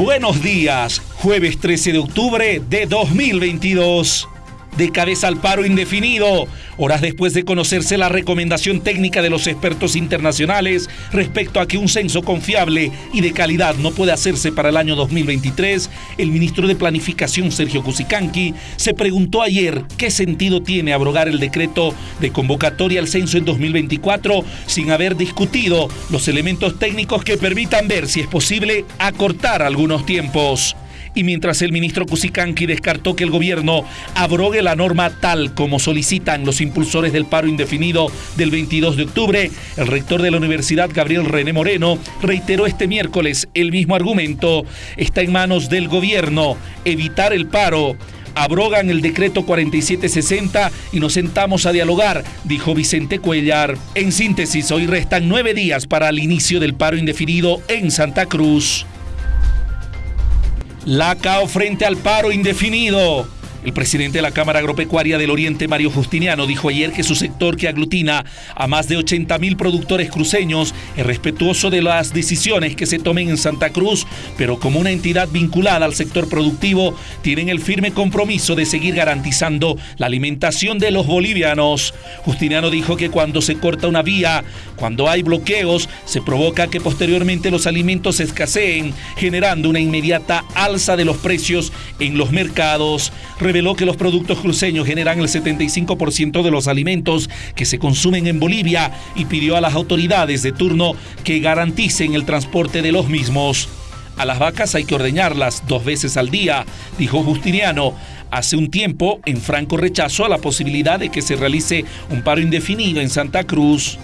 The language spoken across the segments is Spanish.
Buenos días, jueves 13 de octubre de 2022 de cabeza al paro indefinido, horas después de conocerse la recomendación técnica de los expertos internacionales respecto a que un censo confiable y de calidad no puede hacerse para el año 2023, el ministro de Planificación Sergio Cusicanqui se preguntó ayer qué sentido tiene abrogar el decreto de convocatoria al censo en 2024 sin haber discutido los elementos técnicos que permitan ver si es posible acortar algunos tiempos y mientras el ministro Cusicanqui descartó que el gobierno abrogue la norma tal como solicitan los impulsores del paro indefinido del 22 de octubre, el rector de la Universidad, Gabriel René Moreno, reiteró este miércoles el mismo argumento. Está en manos del gobierno evitar el paro abrogan el decreto 4760 y nos sentamos a dialogar, dijo Vicente Cuellar. En síntesis, hoy restan nueve días para el inicio del paro indefinido en Santa Cruz. La CAO frente al paro indefinido. El presidente de la Cámara Agropecuaria del Oriente, Mario Justiniano, dijo ayer que su sector, que aglutina a más de 80 mil productores cruceños, es respetuoso de las decisiones que se tomen en Santa Cruz, pero como una entidad vinculada al sector productivo, tienen el firme compromiso de seguir garantizando la alimentación de los bolivianos. Justiniano dijo que cuando se corta una vía, cuando hay bloqueos, se provoca que posteriormente los alimentos escaseen, generando una inmediata alza de los precios en los mercados reveló que los productos cruceños generan el 75% de los alimentos que se consumen en Bolivia y pidió a las autoridades de turno que garanticen el transporte de los mismos. A las vacas hay que ordeñarlas dos veces al día, dijo Justiniano. Hace un tiempo, en franco rechazo a la posibilidad de que se realice un paro indefinido en Santa Cruz.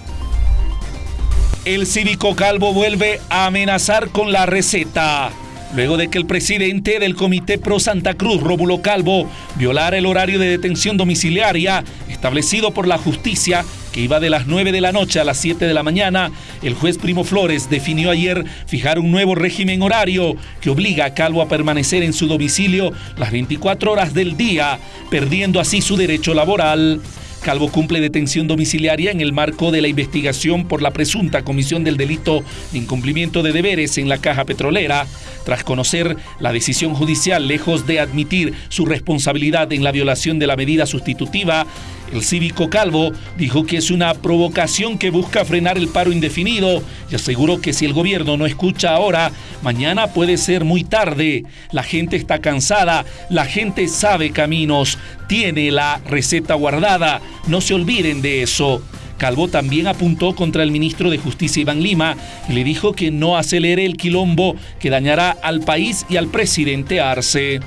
El cívico Calvo vuelve a amenazar con la receta luego de que el presidente del Comité Pro Santa Cruz, Rómulo Calvo, violara el horario de detención domiciliaria establecido por la justicia que iba de las 9 de la noche a las 7 de la mañana, el juez Primo Flores definió ayer fijar un nuevo régimen horario que obliga a Calvo a permanecer en su domicilio las 24 horas del día, perdiendo así su derecho laboral. Calvo cumple detención domiciliaria en el marco de la investigación por la presunta comisión del delito de incumplimiento de deberes en la caja petrolera. Tras conocer la decisión judicial, lejos de admitir su responsabilidad en la violación de la medida sustitutiva, el cívico Calvo dijo que es una provocación que busca frenar el paro indefinido y aseguró que si el gobierno no escucha ahora, mañana puede ser muy tarde. La gente está cansada, la gente sabe caminos, tiene la receta guardada, no se olviden de eso. Calvo también apuntó contra el ministro de Justicia Iván Lima y le dijo que no acelere el quilombo que dañará al país y al presidente Arce.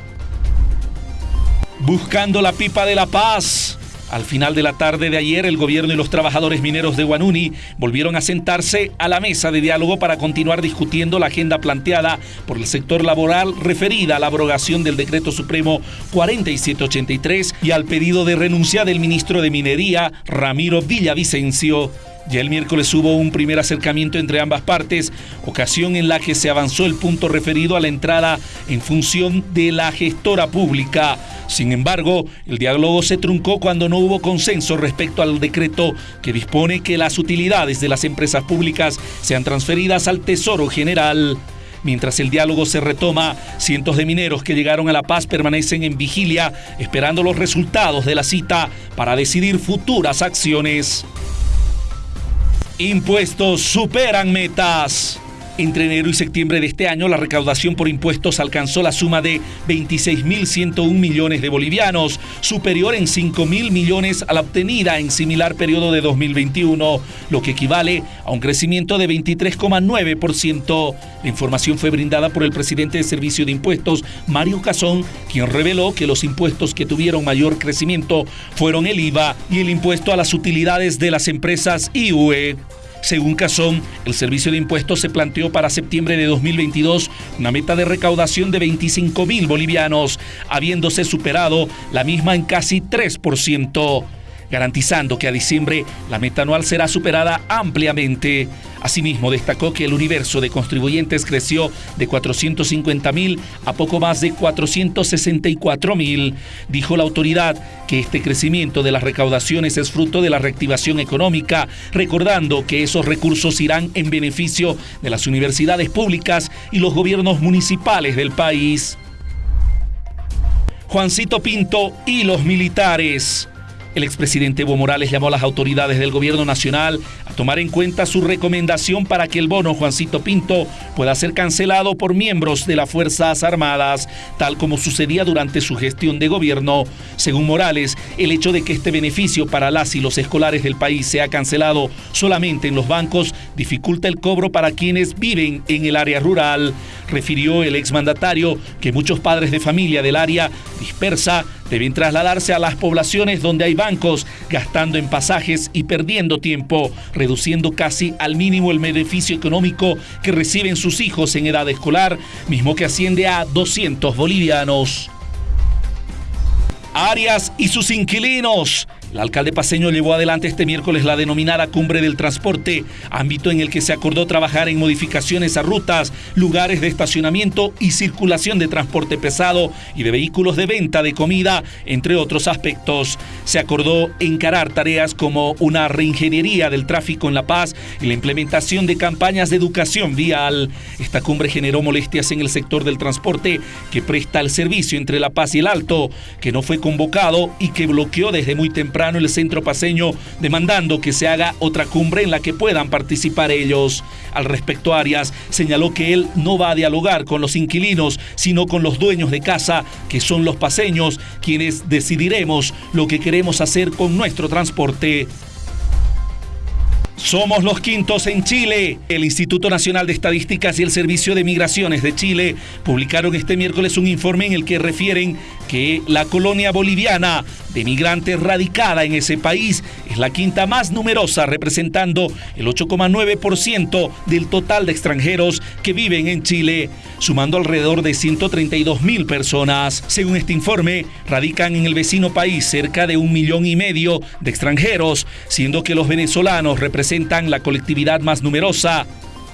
Buscando la pipa de la paz. Al final de la tarde de ayer, el gobierno y los trabajadores mineros de Guanuni volvieron a sentarse a la mesa de diálogo para continuar discutiendo la agenda planteada por el sector laboral referida a la abrogación del decreto supremo 4783 y al pedido de renuncia del ministro de Minería, Ramiro Villavicencio. Ya el miércoles hubo un primer acercamiento entre ambas partes, ocasión en la que se avanzó el punto referido a la entrada en función de la gestora pública. Sin embargo, el diálogo se truncó cuando no hubo consenso respecto al decreto que dispone que las utilidades de las empresas públicas sean transferidas al Tesoro General. Mientras el diálogo se retoma, cientos de mineros que llegaron a La Paz permanecen en vigilia esperando los resultados de la cita para decidir futuras acciones. Impuestos superan metas. Entre enero y septiembre de este año, la recaudación por impuestos alcanzó la suma de 26.101 millones de bolivianos, superior en 5.000 millones a la obtenida en similar periodo de 2021, lo que equivale a un crecimiento de 23,9%. La información fue brindada por el presidente de Servicio de Impuestos, Mario Cazón, quien reveló que los impuestos que tuvieron mayor crecimiento fueron el IVA y el impuesto a las utilidades de las empresas IUE. Según Cazón, el Servicio de Impuestos se planteó para septiembre de 2022 una meta de recaudación de 25 mil bolivianos, habiéndose superado la misma en casi 3%. Garantizando que a diciembre la meta anual será superada ampliamente. Asimismo, destacó que el universo de contribuyentes creció de 450 mil a poco más de 464 mil. Dijo la autoridad que este crecimiento de las recaudaciones es fruto de la reactivación económica, recordando que esos recursos irán en beneficio de las universidades públicas y los gobiernos municipales del país. Juancito Pinto y los militares. El expresidente Evo Morales llamó a las autoridades del gobierno nacional a tomar en cuenta su recomendación para que el bono Juancito Pinto pueda ser cancelado por miembros de las Fuerzas Armadas, tal como sucedía durante su gestión de gobierno. Según Morales, el hecho de que este beneficio para las y los escolares del país sea cancelado solamente en los bancos dificulta el cobro para quienes viven en el área rural. Refirió el exmandatario que muchos padres de familia del área dispersa deben trasladarse a las poblaciones donde hay bancos, gastando en pasajes y perdiendo tiempo, reduciendo casi al mínimo el beneficio económico que reciben sus hijos en edad escolar, mismo que asciende a 200 bolivianos. Arias y sus inquilinos el alcalde paseño llevó adelante este miércoles la denominada Cumbre del Transporte, ámbito en el que se acordó trabajar en modificaciones a rutas, lugares de estacionamiento y circulación de transporte pesado y de vehículos de venta de comida, entre otros aspectos. Se acordó encarar tareas como una reingeniería del tráfico en La Paz y la implementación de campañas de educación vial. Esta cumbre generó molestias en el sector del transporte que presta el servicio entre La Paz y el Alto, que no fue convocado y que bloqueó desde muy temprano el centro paseño demandando que se haga otra cumbre en la que puedan participar ellos. Al respecto, Arias señaló que él no va a dialogar con los inquilinos, sino con los dueños de casa, que son los paseños, quienes decidiremos lo que queremos hacer con nuestro transporte. Somos los quintos en Chile. El Instituto Nacional de Estadísticas y el Servicio de Migraciones de Chile publicaron este miércoles un informe en el que refieren que la colonia boliviana de migrantes radicada en ese país es la quinta más numerosa, representando el 8,9% del total de extranjeros que viven en Chile, sumando alrededor de 132 mil personas. Según este informe, radican en el vecino país cerca de un millón y medio de extranjeros, siendo que los venezolanos representan la colectividad más numerosa,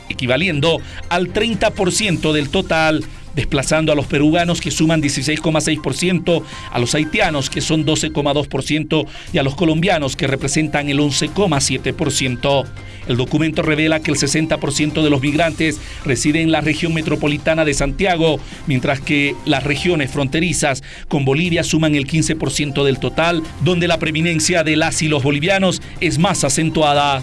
equivaliendo al 30% del total desplazando a los peruanos que suman 16,6%, a los haitianos que son 12,2% y a los colombianos que representan el 11,7%. El documento revela que el 60% de los migrantes residen en la región metropolitana de Santiago, mientras que las regiones fronterizas con Bolivia suman el 15% del total, donde la preeminencia de las y los bolivianos es más acentuada.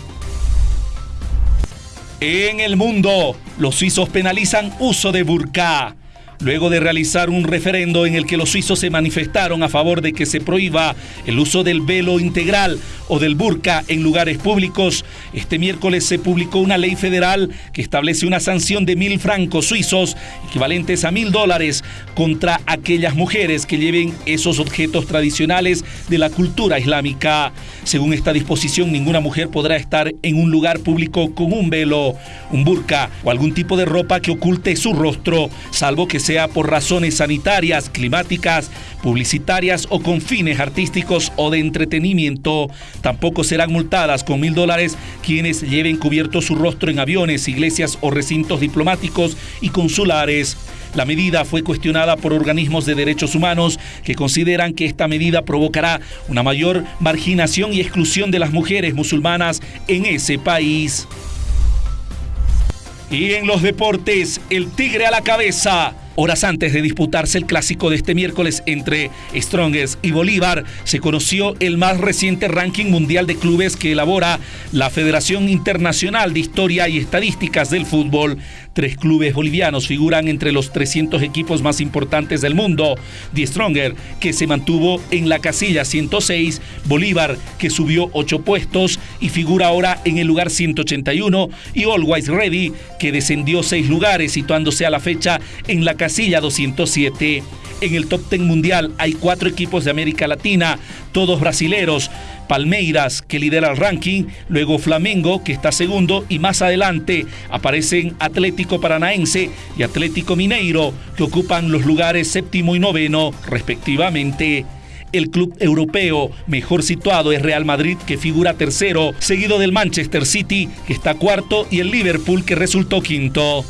En el mundo, los suizos penalizan uso de burka luego de realizar un referendo en el que los suizos se manifestaron a favor de que se prohíba el uso del velo integral o del burka en lugares públicos, este miércoles se publicó una ley federal que establece una sanción de mil francos suizos, equivalentes a mil dólares, contra aquellas mujeres que lleven esos objetos tradicionales de la cultura islámica. Según esta disposición, ninguna mujer podrá estar en un lugar público con un velo, un burka o algún tipo de ropa que oculte su rostro, salvo que sea por razones sanitarias, climáticas, publicitarias o con fines artísticos o de entretenimiento. Tampoco serán multadas con mil dólares quienes lleven cubierto su rostro en aviones, iglesias o recintos diplomáticos y consulares. La medida fue cuestionada por organismos de derechos humanos que consideran que esta medida provocará una mayor marginación y exclusión de las mujeres musulmanas en ese país. Y en los deportes, el tigre a la cabeza. Horas antes de disputarse el clásico de este miércoles entre Strongest y Bolívar, se conoció el más reciente ranking mundial de clubes que elabora la Federación Internacional de Historia y Estadísticas del Fútbol. Tres clubes bolivianos figuran entre los 300 equipos más importantes del mundo. The Stronger, que se mantuvo en la casilla 106, Bolívar, que subió 8 puestos y figura ahora en el lugar 181, y Always Ready, que descendió 6 lugares, situándose a la fecha en la casilla 207. En el top 10 mundial hay cuatro equipos de América Latina, todos brasileros. Palmeiras, que lidera el ranking, luego Flamengo, que está segundo, y más adelante aparecen Atlético Paranaense y Atlético Mineiro, que ocupan los lugares séptimo y noveno, respectivamente. El club europeo mejor situado es Real Madrid, que figura tercero, seguido del Manchester City, que está cuarto, y el Liverpool, que resultó quinto.